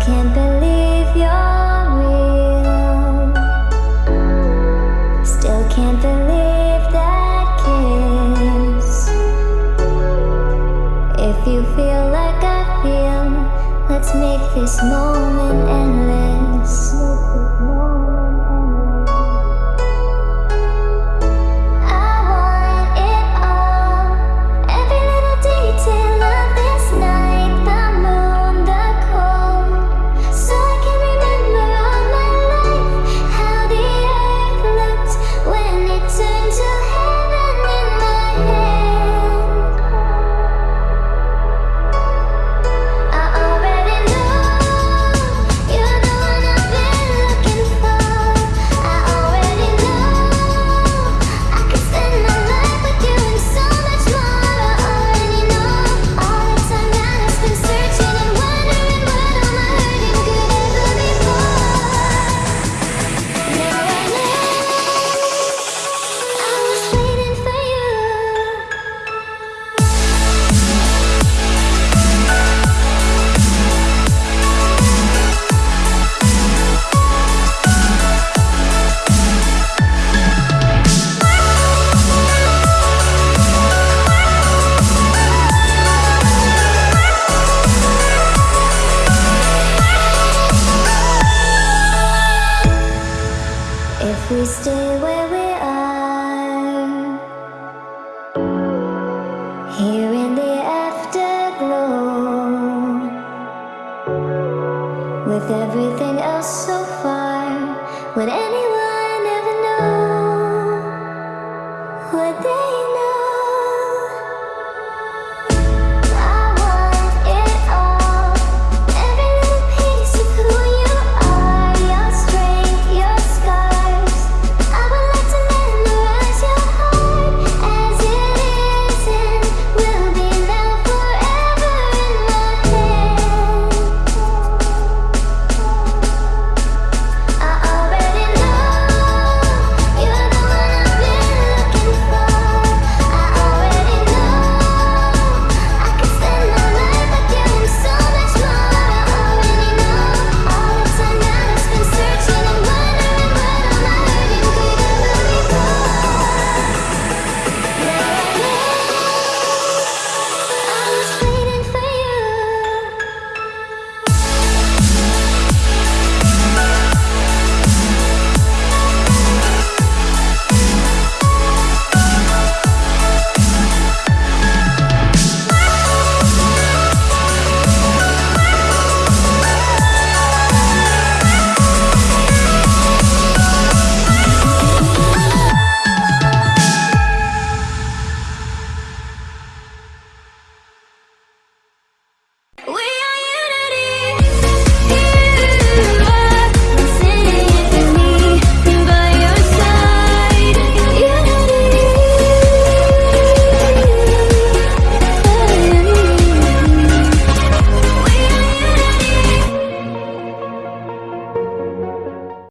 can't believe you're real. Still can't believe that kiss. If you feel like I feel, let's make this moment endless. We stay where we are Here in the afterglow With everything else so far When anyone